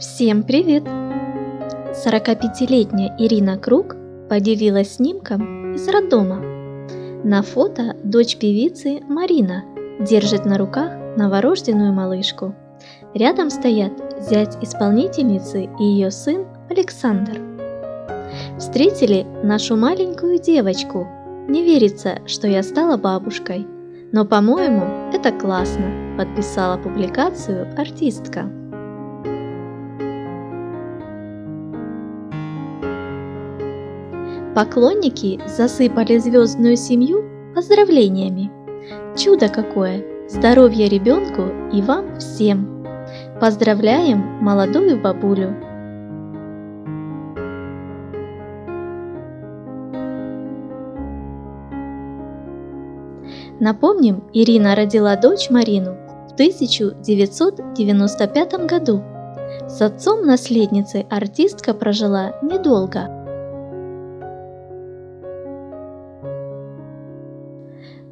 Всем привет! 45-летняя Ирина Круг поделилась снимком из роддома. На фото дочь певицы Марина держит на руках новорожденную малышку. Рядом стоят зять исполнительницы и ее сын Александр. Встретили нашу маленькую девочку. Не верится, что я стала бабушкой. Но, по-моему, это классно, подписала публикацию артистка. Поклонники засыпали звездную семью поздравлениями. Чудо какое! Здоровья ребенку и вам всем! Поздравляем молодую бабулю! Напомним, Ирина родила дочь Марину в 1995 году. С отцом наследницы артистка прожила недолго –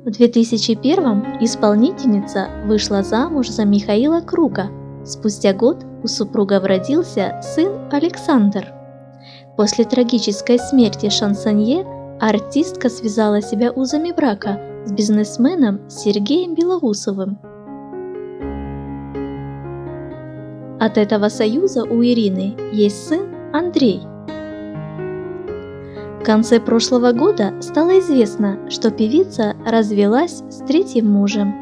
В 2001 исполнительница вышла замуж за Михаила Круга. Спустя год у супругов родился сын Александр. После трагической смерти шансонье артистка связала себя узами брака с бизнесменом Сергеем Белоусовым. От этого союза у Ирины есть сын Андрей – конце прошлого года стало известно, что певица развелась с третьим мужем.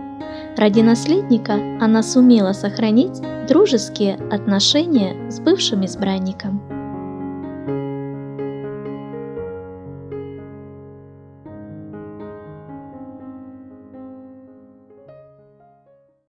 Ради наследника она сумела сохранить дружеские отношения с бывшим избранником.